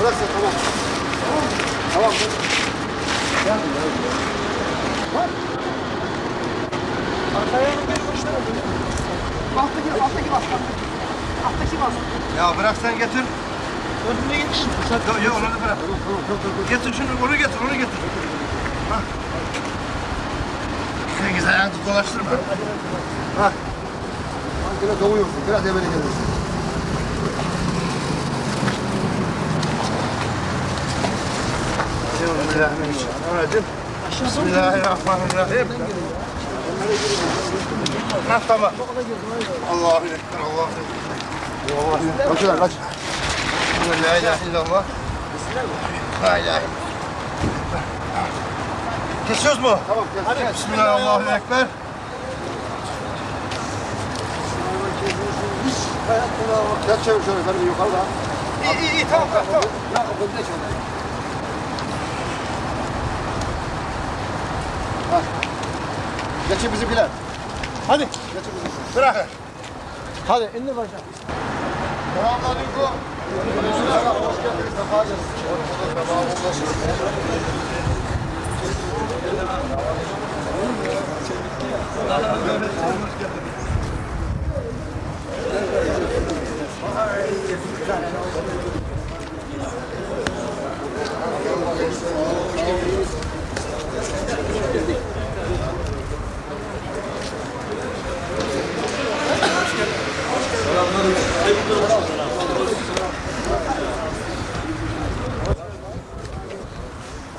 Bırak sen tamam. Tamam. Tamam. Arkaya bir başına Alttaki, alttaki bas. Alttaki bas. Ya bırak sen getir. Önüne yetiş. Yok yok onu da bırak. Getir şunu onu getir onu getir. Hah. Sen ayağını tut dolaştırma. Hah. Biraz domuyorsun. Biraz evvel gelirsin. Bismillahirrahmanirrahim. Bismillahirrahmanirrahim. Tamam. Allahu Ekber, Allahu Ekber. Kaç kaç. La ilahe illallah. La ilahe Kesiyoruz mu? Tamam. Hadi. Bismillahirrahmanirrahim. Ekber. Gel çevir şöyle yukarıda. İyi iyi tamam tamam. Ya o bölümde şöyle. Hah. Geçin bizimkiler. Hadi. Geçin bizimkiler. Bırak. Hadi indir başına. Selamünaleyküm. Hoş geldiniz. Sefa geldiniz.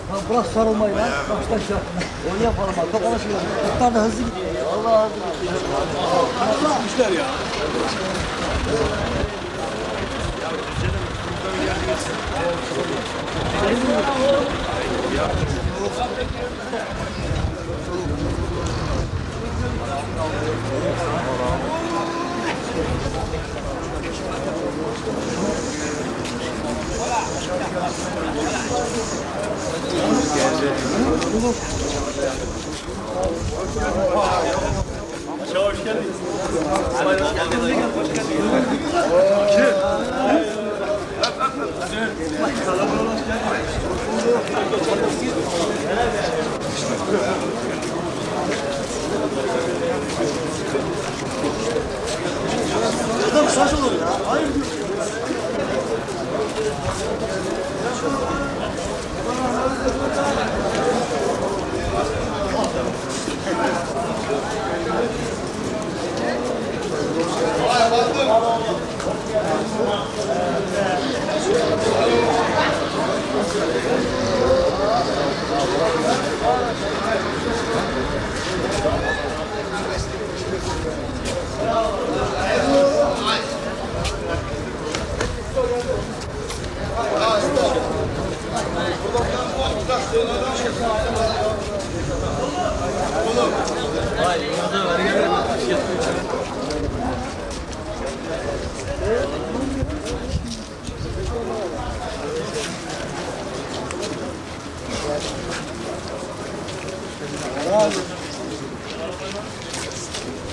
Ya bırak sarılmayı lan. Baştan şey yapma. Onu yapalım bak. Bak ona şey yapalım. Muhtar da hızlı gidiyor. Allah Allah. Gitmişler ya. Adam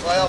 Bayağı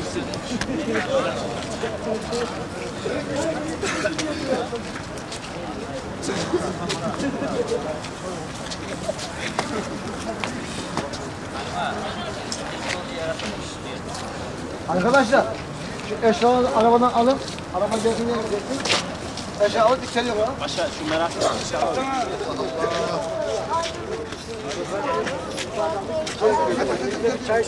Arkadaşlar şu eşyaları arabadan alın. Araba gelsin gelsin. Aşağı al içeri yok ha. Başa şu merak etme. Çay.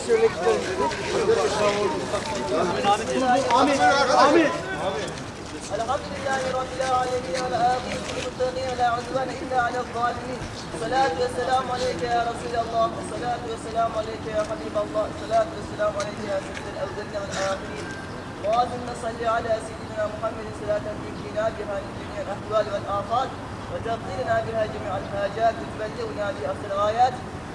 الحمد لله رب العالمين والعاقبة للمتقين ولا عدوان إلا على الظالمين الصلاة والسلام عليك يا رسول الله الصلاة والسلام عليك يا حبيب الله الصلاة والسلام عليك يا سيد الأولين والآخرين اللهم صل على سيدنا محمد صلاة تنجينا بها من جميع الأحوال والآفات وتقضينا بها جميع الحاجات وتبلغنا بها الغايات.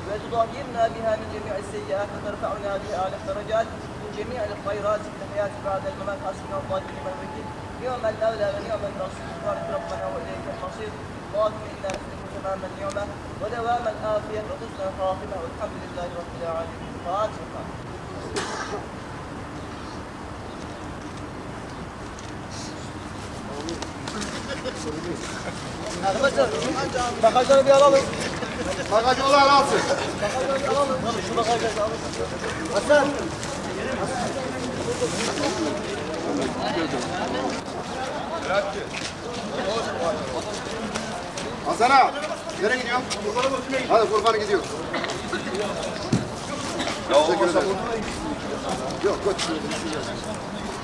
وتطهرنا بها من جميع السيئات وترفعنا بها أعلى الدرجات من جميع الخيرات في الحياة بعد الممات. حسبنا الله ونعم الوكيل. نعم المولى ونعم النصير بارك ربنا وإليك المصير. اللهم إنا نسألك تمام النعمة ودوام العافيه وحسن الخاتمه والحمد لله رب العالمين. فاتحه Arkadaşlar bagajları bir alalım. Bagajı olan alsın. Bagajları bir alalım. Şu bagajları alalım. Hasan. Hasan. Nereye gidiyorsun? Hadi Furkan'a gidiyor. Teşekkür ederim. Yok götür.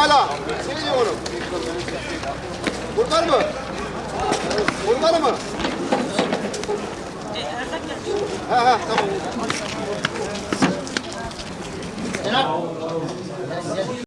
hala. Seni diyorum. Buradan mı? Buradan mı? He he tamam. Selam.